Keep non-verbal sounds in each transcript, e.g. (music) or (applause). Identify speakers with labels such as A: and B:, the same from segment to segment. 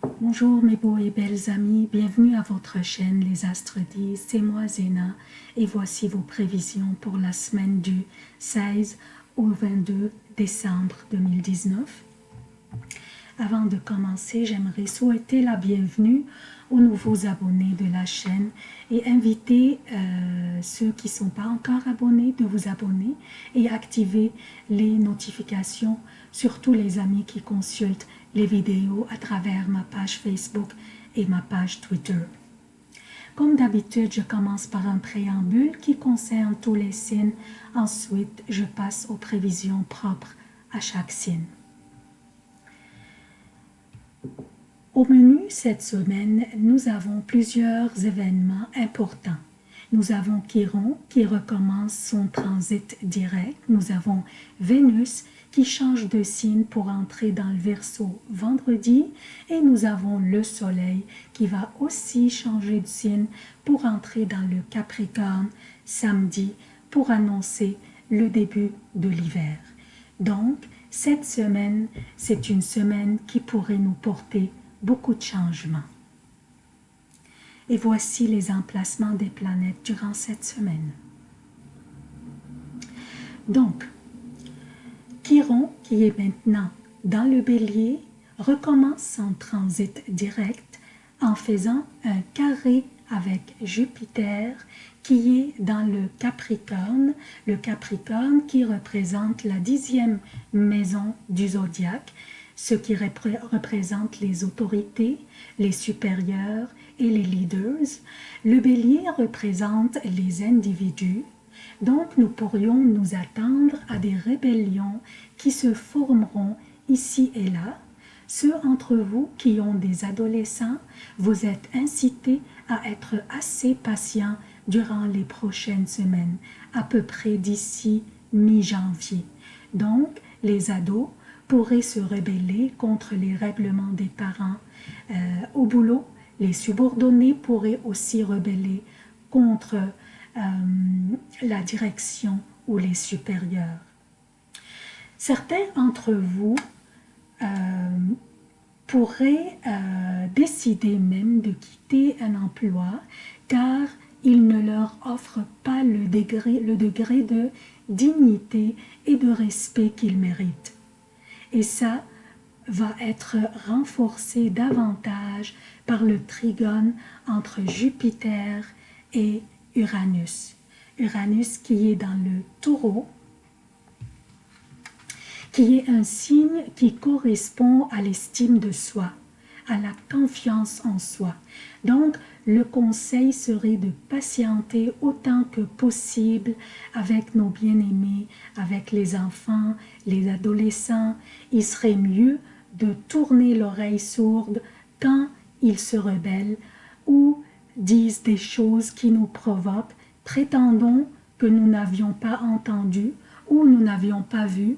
A: Bonjour mes beaux et belles amis, bienvenue à votre chaîne Les Astres disent, c'est moi Zéna. Et voici vos prévisions pour la semaine du 16 au 22 décembre 2019. Avant de commencer, j'aimerais souhaiter la bienvenue aux nouveaux abonnés de la chaîne et inviter euh, ceux qui ne sont pas encore abonnés de vous abonner et activer les notifications, surtout les amis qui consultent les vidéos à travers ma page Facebook et ma page Twitter. Comme d'habitude, je commence par un préambule qui concerne tous les signes. Ensuite, je passe aux prévisions propres à chaque signe. Au menu cette semaine, nous avons plusieurs événements importants. Nous avons Chiron qui recommence son transit direct. Nous avons Vénus qui change de signe pour entrer dans le Verseau vendredi. Et nous avons le Soleil qui va aussi changer de signe pour entrer dans le Capricorne samedi pour annoncer le début de l'hiver. Donc, cette semaine, c'est une semaine qui pourrait nous porter beaucoup de changements. Et voici les emplacements des planètes durant cette semaine. Donc, Chiron, qui est maintenant dans le bélier, recommence son transit direct en faisant un carré avec Jupiter qui est dans le Capricorne, le Capricorne qui représente la dixième maison du zodiaque, ce qui représente les autorités, les supérieurs et les leaders. Le bélier représente les individus, donc nous pourrions nous attendre à des rébellions qui se formeront ici et là. Ceux entre vous qui ont des adolescents, vous êtes incités à être assez patients durant les prochaines semaines, à peu près d'ici mi-janvier. Donc, les ados pourraient se rebeller contre les règlements des parents. Euh, au boulot, les subordonnés pourraient aussi rebeller contre euh, la direction ou les supérieurs. Certains d'entre vous euh, pourraient décider même de quitter un emploi car il ne leur offre pas le degré, le degré de dignité et de respect qu'ils méritent. Et ça va être renforcé davantage par le trigone entre Jupiter et Uranus. Uranus qui est dans le taureau, qui est un signe qui correspond à l'estime de soi, à la confiance en soi. Donc, le conseil serait de patienter autant que possible avec nos bien-aimés, avec les enfants, les adolescents. Il serait mieux de tourner l'oreille sourde quand ils se rebellent ou disent des choses qui nous provoquent, prétendons que nous n'avions pas entendu ou nous n'avions pas vu,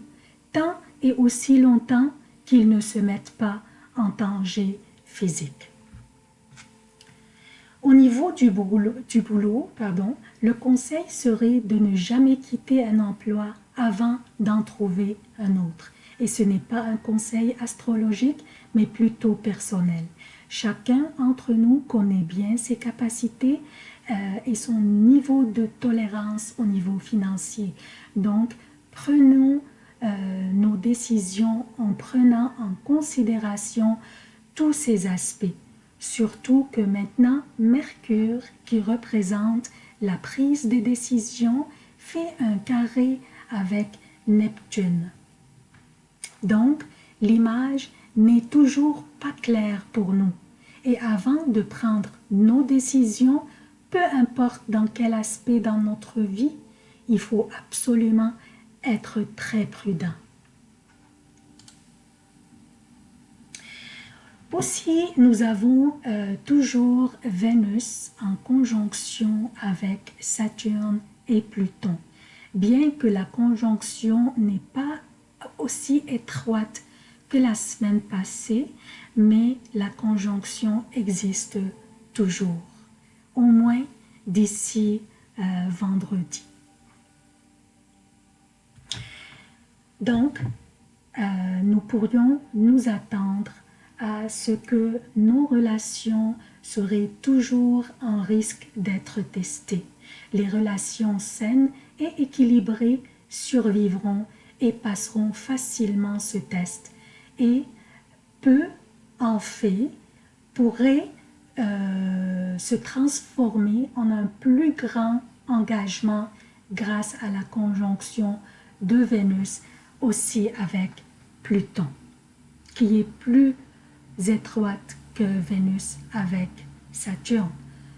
A: tant et aussi longtemps qu'ils ne se mettent pas en danger physique. Au niveau du boulot, du boulot pardon, le conseil serait de ne jamais quitter un emploi avant d'en trouver un autre. Et ce n'est pas un conseil astrologique, mais plutôt personnel. Chacun d'entre nous connaît bien ses capacités euh, et son niveau de tolérance au niveau financier. Donc, prenons euh, nos décisions en prenant en considération tous ces aspects. Surtout que maintenant, Mercure, qui représente la prise des décisions, fait un carré avec Neptune. Donc, l'image n'est toujours pas claire pour nous. Et avant de prendre nos décisions, peu importe dans quel aspect dans notre vie, il faut absolument être très prudent. Aussi, nous avons euh, toujours Vénus en conjonction avec Saturne et Pluton. Bien que la conjonction n'est pas aussi étroite que la semaine passée, mais la conjonction existe toujours, au moins d'ici euh, vendredi. Donc, euh, nous pourrions nous attendre à ce que nos relations seraient toujours en risque d'être testées. Les relations saines et équilibrées survivront et passeront facilement ce test. Et peu en fait pourrait euh, se transformer en un plus grand engagement grâce à la conjonction de Vénus aussi avec Pluton, qui est plus étroite que Vénus avec Saturne.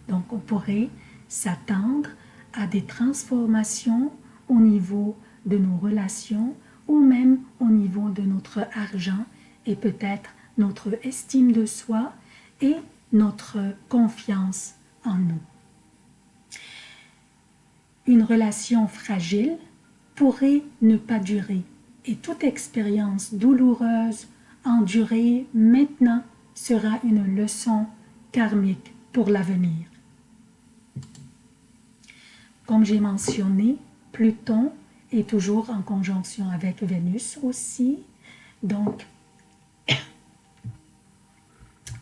A: Donc on pourrait s'attendre à des transformations au niveau de nos relations ou même au niveau de notre argent et peut-être notre estime de soi et notre confiance en nous. Une relation fragile pourrait ne pas durer et toute expérience douloureuse endurée maintenant sera une leçon karmique pour l'avenir. Comme j'ai mentionné, Pluton est toujours en conjonction avec Vénus aussi, donc (coughs)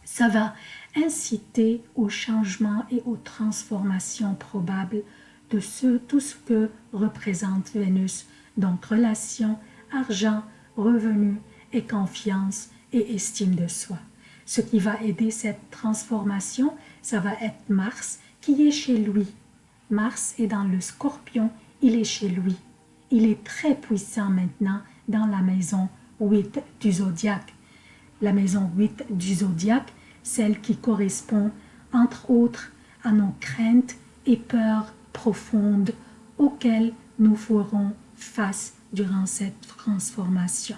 A: ça va inciter au changement et aux transformations probables de ce, tout ce que représente Vénus, donc relation, argent, revenus et confiance et estime de soi. Ce qui va aider cette transformation, ça va être Mars qui est chez lui. Mars est dans le scorpion, il est chez lui. Il est très puissant maintenant dans la maison 8 du zodiaque. La maison 8 du zodiaque, celle qui correspond entre autres à nos craintes et peurs profondes auxquelles nous ferons face durant cette transformation.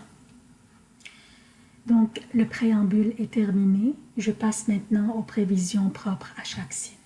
A: Donc, le préambule est terminé. Je passe maintenant aux prévisions propres à chaque signe.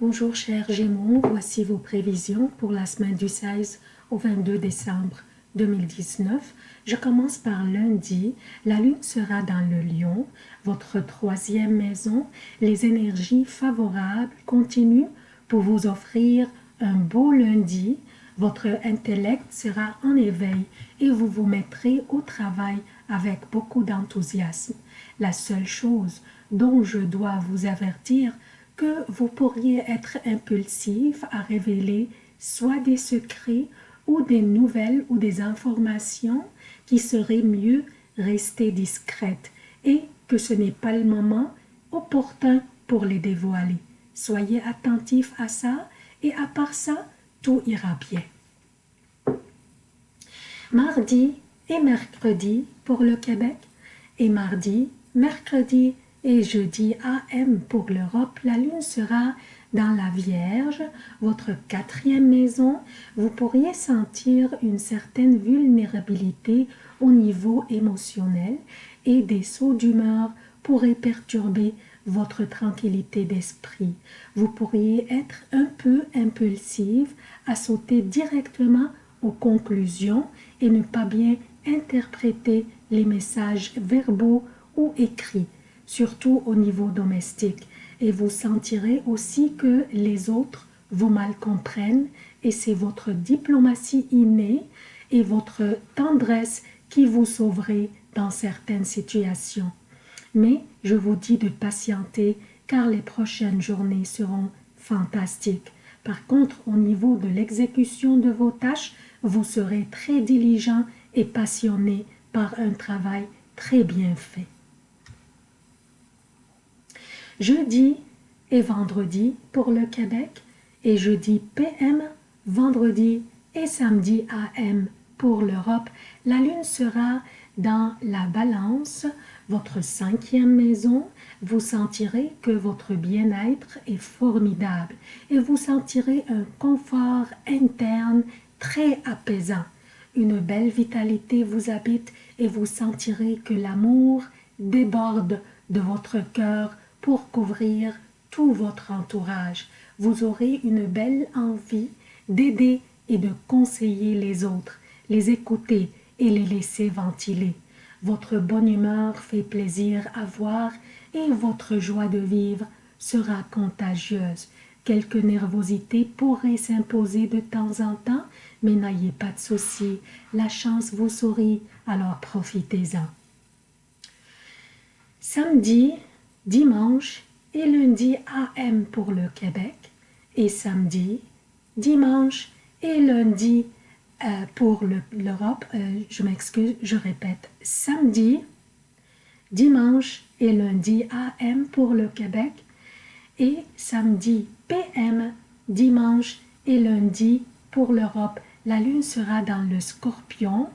A: Bonjour chers Gémeaux, voici vos prévisions pour la semaine du 16 au 22 décembre 2019. Je commence par lundi. La lune sera dans le lion, votre troisième maison. Les énergies favorables continuent pour vous offrir un beau lundi votre intellect sera en éveil et vous vous mettrez au travail avec beaucoup d'enthousiasme. La seule chose dont je dois vous avertir que vous pourriez être impulsif à révéler soit des secrets ou des nouvelles ou des informations qui seraient mieux rester discrètes et que ce n'est pas le moment opportun pour les dévoiler. Soyez attentifs à ça et à part ça, tout ira bien. Mardi et mercredi pour le Québec et mardi, mercredi et jeudi AM pour l'Europe, la lune sera dans la Vierge, votre quatrième maison, vous pourriez sentir une certaine vulnérabilité au niveau émotionnel et des sauts d'humeur pourraient perturber votre tranquillité d'esprit. Vous pourriez être un peu impulsive à sauter directement aux conclusions et ne pas bien interpréter les messages verbaux ou écrits, surtout au niveau domestique. Et vous sentirez aussi que les autres vous mal comprennent et c'est votre diplomatie innée et votre tendresse qui vous sauverait dans certaines situations. Mais je vous dis de patienter car les prochaines journées seront fantastiques. Par contre, au niveau de l'exécution de vos tâches, vous serez très diligent et passionné par un travail très bien fait. Jeudi et vendredi pour le Québec et jeudi PM, vendredi et samedi AM pour l'Europe, la Lune sera dans la balance, votre cinquième maison, vous sentirez que votre bien-être est formidable et vous sentirez un confort interne très apaisant. Une belle vitalité vous habite et vous sentirez que l'amour déborde de votre cœur pour couvrir tout votre entourage. Vous aurez une belle envie d'aider et de conseiller les autres les écouter et les laisser ventiler. Votre bonne humeur fait plaisir à voir et votre joie de vivre sera contagieuse. Quelques nervosités pourraient s'imposer de temps en temps, mais n'ayez pas de soucis, la chance vous sourit, alors profitez-en. Samedi, dimanche et lundi AM pour le Québec et samedi, dimanche et lundi euh, pour l'Europe. Euh, je m'excuse, je répète, samedi, dimanche et lundi AM pour le Québec et samedi PM, dimanche et lundi pour l'Europe. La lune sera dans le scorpion.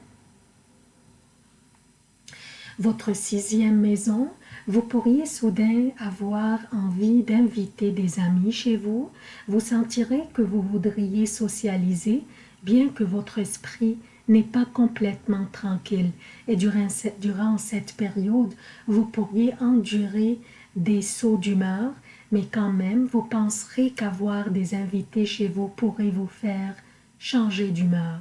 A: Votre sixième maison, vous pourriez soudain avoir envie d'inviter des amis chez vous. Vous sentirez que vous voudriez socialiser, bien que votre esprit n'est pas complètement tranquille. Et durant cette, période, vous pourriez endurer des sauts d'humeur, mais quand même, vous penserez qu'avoir des invités chez vous pourrait vous faire changer d'humeur.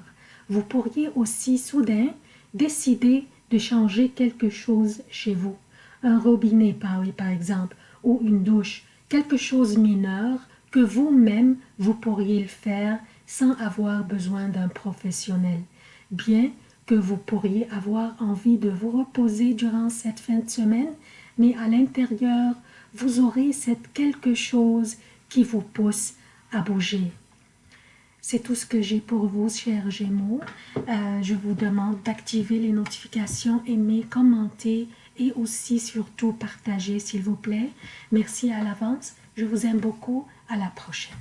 A: Vous pourriez aussi soudain décider de changer quelque chose chez vous un robinet par, exemple, ou une douche, quelque chose mineur que vous-même vous pourriez le faire sans avoir besoin d'un professionnel, bien que vous pourriez avoir envie de vous reposer durant cette fin de semaine, mais à l'intérieur, vous aurez cette quelque chose qui vous pousse à bouger. C'est tout ce que j'ai pour vous, chers Gémeaux. Euh, je vous demande d'activer les notifications, aimer, commenter et aussi surtout partager, s'il vous plaît. Merci à l'avance. Je vous aime beaucoup. À la prochaine.